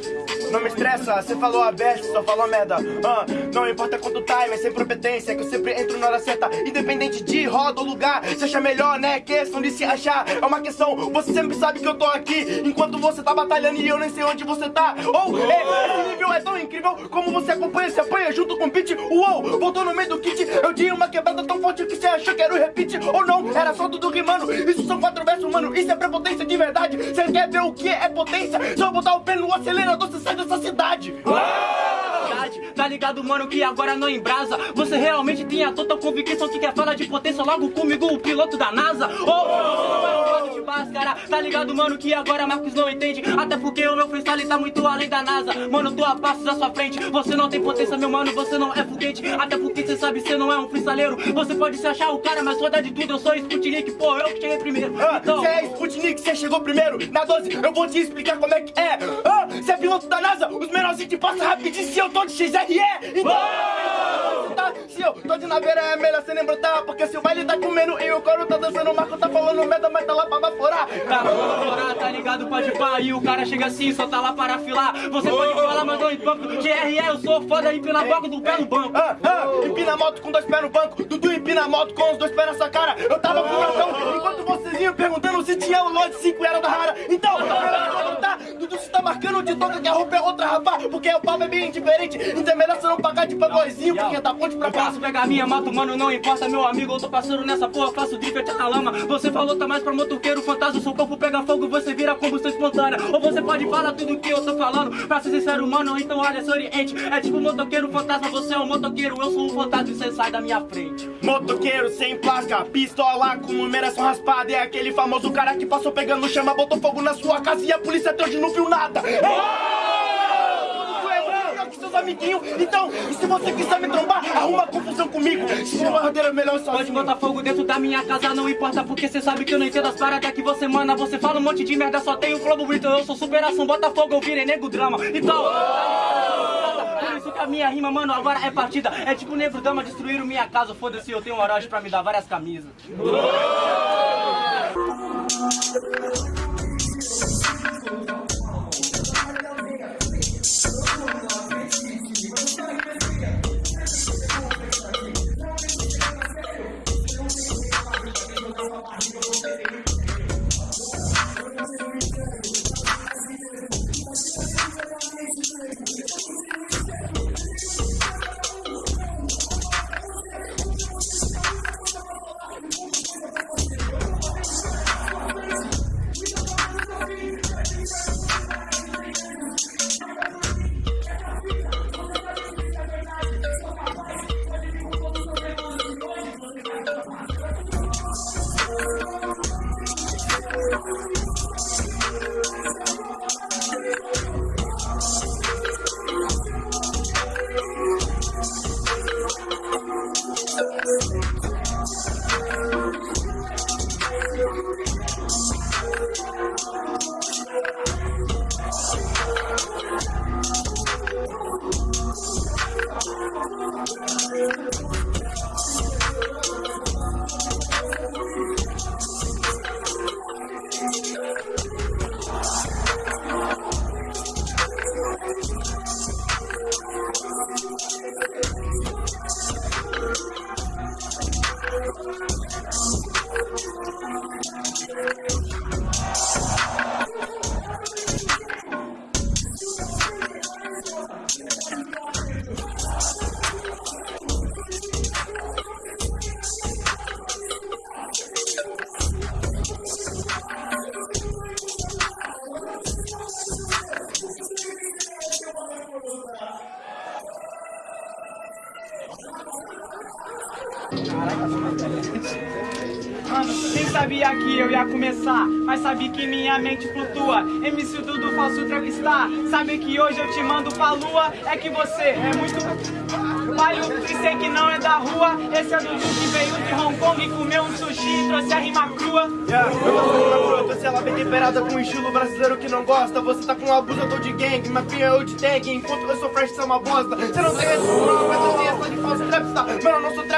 Thank you. Não me estressa, você falou a best, só falou merda. Ah, Não importa quanto time, é sem competência Que eu sempre entro na hora certa. Independente de roda ou lugar Você acha melhor, né? Questão de se achar. É uma questão, você sempre sabe que eu tô aqui. Enquanto você tá batalhando e eu nem sei onde você tá. Ou, oh, esse nível é tão incrível Como você acompanha, se apanha junto com o beat. Uou, voltou no meio do kit. Eu dei uma quebrada tão forte que você achou que era o repeat. Ou não, era só tudo rimando Isso são quatro versos, mano. Isso é prepotência de verdade. Você quer ver o que é potência? Só botar o pé no acelerador, você sai dessa cidade. Tá ligado, mano, que agora não embrasa. Você realmente tem a total convicção que quer falar de potência. Logo comigo, o piloto da NASA. Oh, você não é máscara Tá ligado, mano, que agora Marcos não entende? Até porque o meu freestyle tá muito além da NASA. Mano, tô a passos à sua frente. Você não tem potência, meu mano, você não é foguete. Até porque você sabe, você não é um freestaleiro Você pode se achar o cara, mas foda de tudo. Eu sou Sputnik, pô, eu que cheguei primeiro. Ah, então... Você é Sputnik, você chegou primeiro. Na 12, eu vou te explicar como é que é. Ah, Você é piloto da NASA, os menorzinhos te passam rapidinho Se eu tô de XR é! Então, tá, se eu tô de naveira é melhor você nem brotar Porque se o baile tá comendo e o coro tá dançando O Marco tá falando merda, mas tá lá pra baforar. Tá baforar, tá ligado, pode pá E o cara chega assim, só tá lá para filar. Você pode falar, mas não banco GRE, eu sou foda, empina boca do pé no banco. Ah, ah, Empina moto com dois pés no banco. Dudu empina moto com os dois pés na sua cara. Eu tava com o coração enquanto vocês iam perguntando Se tinha o lote 5 era da rara. Então, tá, Dudu se tá marcando de toca que a roupa é outra, Porque o papo é bem diferente Então é melhor você não pagar de playboyzinho, porque da ponte pra cá. Posso pegar minha mato, mano, não importa, meu amigo. Eu tô passando nessa porra, faço drift na lama. Você falou, tá mais pra motoqueiro, fantasma. Seu corpo pega fogo, você vira combustão espontânea. Ou você pode falar tudo que eu tô falando. Pra ser sincero, mano, então olha, esse oriente. É tipo motoqueiro, fantasma. Você é um motoqueiro, eu sou um fantasma e você sai da minha frente. Motoqueiro sem placa, pistola com numeração raspada. É aquele famoso cara que passou pegando chama, botou fogo na sua casa e a polícia até hoje não viu nada. Seus amiguinhos. Então, se você quiser me trombar, arruma confusão comigo. Se uma rodeira melhor sozinho. Pode botar fogo dentro da minha casa, não importa, porque cê sabe que eu não entendo as paradas que você manda. Você fala um monte de merda, só tem o flow bonito. Eu sou superação, bota fogo, eu virei nego drama. Então. Por isso que a minha rima, mano, agora é partida. É tipo negro dama destruíram minha casa. Foda-se, eu tenho um Orochi pra me dar várias camisas. Mano, Mas sabe que minha mente flutua MC Dudu falso está Sabe que hoje eu te mando pra lua É que você é muito... trabalho e sei que não é da rua. Esse é Dudu que veio de Hong Kong e comeu um sushi e trouxe a rima crua. Yeah, eu tô uma crua, trouxe ela bem temperada com um estilo brasileiro que não gosta. Você tá com um abusador de gang, mas pinha eu de tag. Enquanto eu sou fresh, você é uma bosta. Você não tem esse não,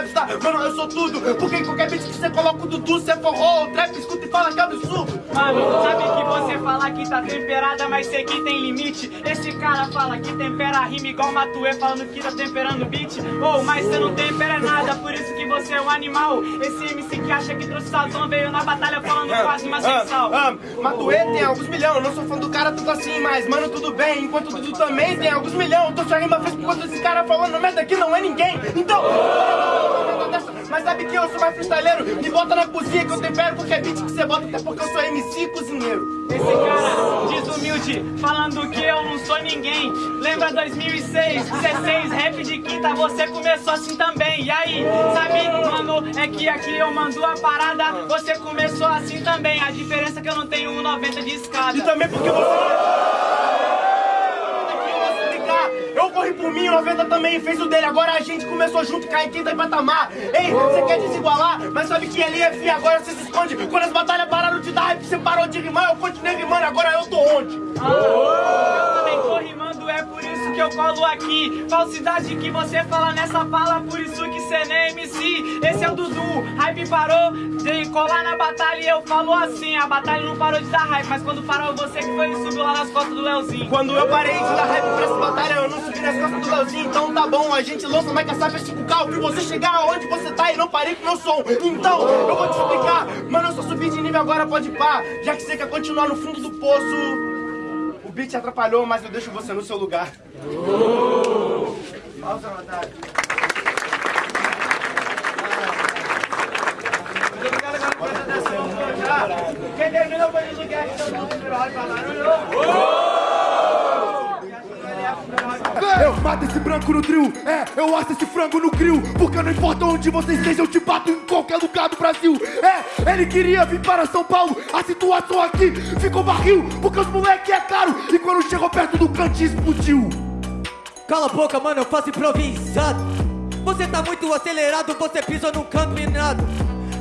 trapstar, mano, eu sou tudo. Porque qualquer beat que você coloca o Dudu, você forró, trap, escuta e fala que é absurdo. Mano, sabe que você fala que tá temperada, mas sei que tem limite. Esse cara fala que tempera a rima igual Matuê falando que tá temperando beat. Oh, mas você não tempera nada, por isso que você é um animal. Esse MC que acha que trouxe sazão veio na batalha falando quase uma sensal. Ah, ah, Matuê tem alguns milhão, eu não sou fã do cara tanto assim, mas mano, tudo bem. Enquanto Dudu também tem alguns milhão, tô sua rima fez por conta desse cara falando merda que não é ninguém. Então, mas sabe que eu sou mais freestyleiro? Me bota na cozinha que eu tempero qualquer beat que você bota, até porque eu sou MC cozinheiro. Esse cara desumilde, falando que eu não sou ninguém. Lembra 2006, 16, rap de quinta, você começou assim também. E aí, sabe, mano, é que aqui eu mando a parada, você começou assim também. A diferença é que eu não tenho 1,90 de escada. E também porque você. Corri por mim, o 90 também fez o dele. Agora a gente começou junto, cai em quinta patamar. Ei, você quer desigualar? Mas sabe que ali é fim, agora você se esconde. Quando as batalhas pararam de dar hype, você parou de rimar. Eu continuei rimando, agora eu tô onde? Que eu colo aqui. Falsidade que você fala nessa fala, por isso que cê nem MC. Esse é o Dudu, hype parou de colar na batalha e eu falo assim. A batalha não parou de dar hype, mas quando parou você que foi e subiu lá nas costas do Leozinho. Quando eu parei de dar hype pra essa batalha, eu não subi nas costas do Leozinho. Então tá bom, a gente lança mais caçar 5K. Eu vi você chegar aonde você tá e não parei com meu som. Então, eu vou te explicar. Mano, eu só subi de nível agora, pode pá. Já que você quer continuar no fundo do poço. O beat atrapalhou, mas eu deixo você no seu lugar. Batalha. Quem o virou pra. Eu mato esse branco no trio, é, eu acho esse frango no grill Porque não importa onde você esteja, eu te bato em qualquer lugar do Brasil É, ele queria vir para São Paulo, a situação aqui ficou barril Porque os moleque é caro, e quando chegou perto do cantinho explodiu Cala a boca, mano, eu faço improvisado. Você tá muito acelerado, você pisa num canto minado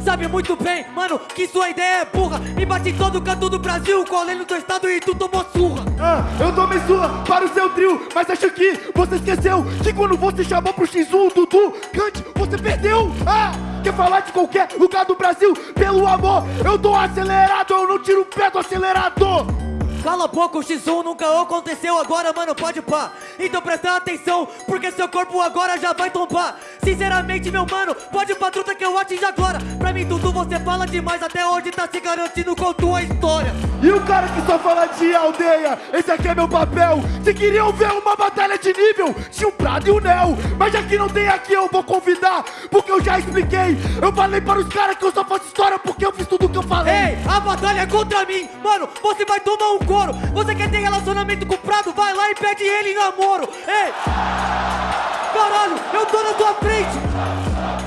Sabe muito bem, mano, que sua ideia é burra. Me bate em todo canto do Brasil, colei no teu estado e tu tomou surra. Ah, eu tomei sua para o seu trio Mas acho que você esqueceu Que quando você chamou pro X1 o Dudu Cante, você perdeu. Ah, quer falar de qualquer lugar do Brasil? Pelo amor, eu tô acelerado Eu não tiro o pé do acelerador Cala boca, o X1 nunca aconteceu agora, mano, pode pá. Então presta atenção, porque seu corpo agora já vai tombar Sinceramente, meu mano, pode pra truta que eu atinge agora. Pra mim, Dudu, você fala demais Até hoje tá se garantindo com tua história. E o cara que só fala de aldeia Esse aqui é meu papel. Se queriam ver uma batalha de nível Tinha o Prado e o Nel Mas já que não tem aqui, eu vou convidar Porque eu já expliquei. Eu falei para os caras que eu só faço história Porque eu fiz tudo que eu falei. Ei, a batalha é contra mim. Mano, você vai tomar um couro. Você quer ter relacionamento com o Prado? Vai lá e pede ele em namoro. Ei! Eu tô na tua frente!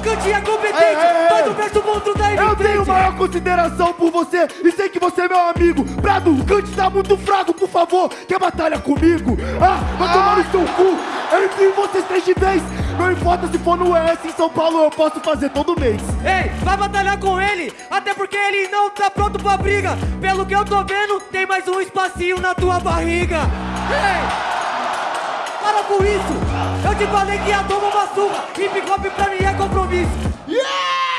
Cantinha competente, Ei, ei, ei. faz o verso monstro daí Eu tenho maior consideração por você e sei que você é meu amigo. Prado, Cante tá muito fraco, por favor, quer batalha comigo? Ah, vai tomar no seu cu. Eu enfio vocês três de vez. Não importa se for no ES em São Paulo, eu posso fazer todo mês. Ei, vai batalhar com ele, até porque ele não tá pronto pra briga. Pelo que eu tô vendo, tem mais um espacinho na tua barriga. Ei! Para com isso! Eu te falei que ia tomar uma surra! Hip hop pra mim é compromisso! Barulho,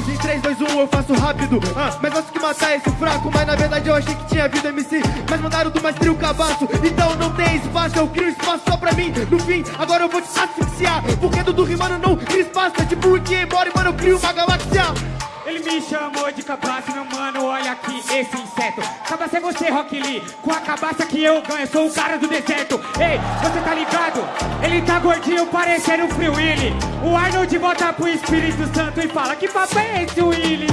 rimas em 3, 2, 1 eu faço rápido. Ah, Mas gosto que matar esse fraco Mas na verdade eu achei que tinha vida MC Mas mandaram do mais trio cabaço Então não tem espaço, eu crio espaço só pra mim No fim, agora eu vou te asfixiar Porque do rimando não cria espaço É tipo Rick and Morty, mano, eu crio uma galáxia Ele me chamou de cabaço, meu mano, olha aqui esse inseto Cabaço é você, Rock Lee, com a cabaça que eu ganho, sou o cara do deserto Ei, você tá ligado? Ele tá gordinho, parecendo o Free Willy O Arnold volta pro Espírito Santo e fala Que papo é esse, Willy?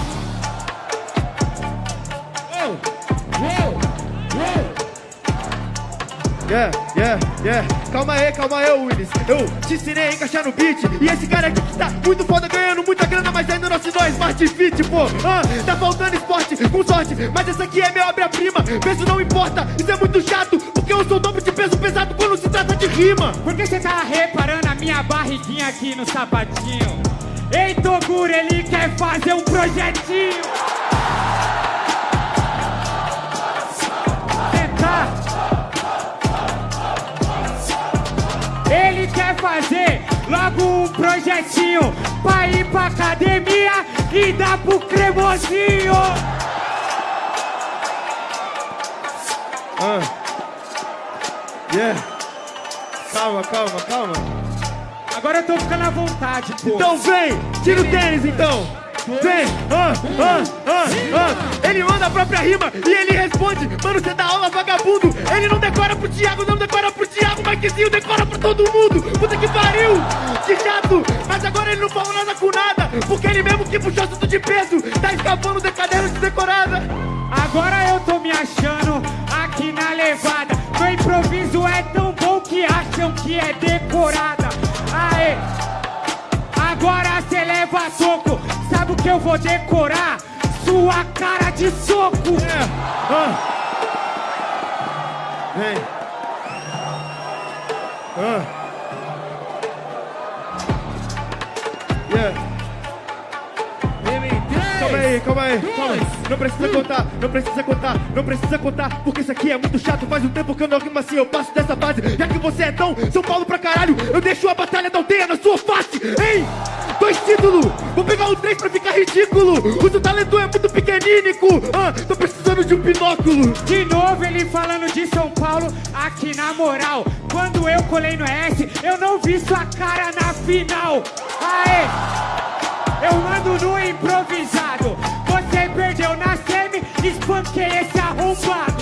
Yeah, yeah, yeah. Calma aí, calma aí, Willis. Eu te ensinei a encaixar no beat. E esse cara aqui que tá muito foda, ganhando muita grana, mas ainda não assinou a Smart Fit, pô. Ah, tá faltando esporte, com sorte. Mas essa aqui é minha obra-prima. Peso não importa, isso é muito chato. Porque eu sou dobro de peso pesado quando se trata de rima. Por que você tá reparando a minha barriguinha aqui no sapatinho? Ei, Toguro, ele quer fazer um projetinho. Fazer logo um projetinho pra ir pra academia e dar pro cremosinho. Ah. Yeah. Calma, calma, calma. Agora eu tô ficando à vontade, pô. Então vem, tira o tênis então. Vem, ah, ah, ah, ah. Ele manda a própria rima e ele responde: Mano, você dá aula vagabundo. Ele não decora pro Thiago, não decora pro Thiago, mas que sim, decora pra todo mundo. Puta que pariu, que chato. Mas agora ele não falou nada com nada, porque ele mesmo que puxou assunto de peso, tá escapando de caderno de decorada. Agora eu tô me achando aqui na levada. Meu improviso é tão bom que acham que é decorada. Aê! Agora cê leva soco. Sabe o que eu vou decorar? Sua cara de soco. É, ah. Vem. Ah. Yeah. Calma aí, calma aí, calma aí. Não precisa contar, não precisa contar, não precisa contar, porque isso aqui é muito chato. Faz um tempo que eu não rimo assim, eu passo dessa fase. Já que você é tão São Paulo pra caralho, eu deixo a batalha da aldeia na sua face. Dois títulos! Vou pegar o três pra ficar ridículo! O seu talento é muito pequenínico! Ah, tô precisando de um binóculo! De novo ele falando de São Paulo aqui na moral. Quando eu colei no S, eu não vi sua cara na final. Aê! Eu mando no improvisado. Você perdeu na semi, espanquei esse arrombado.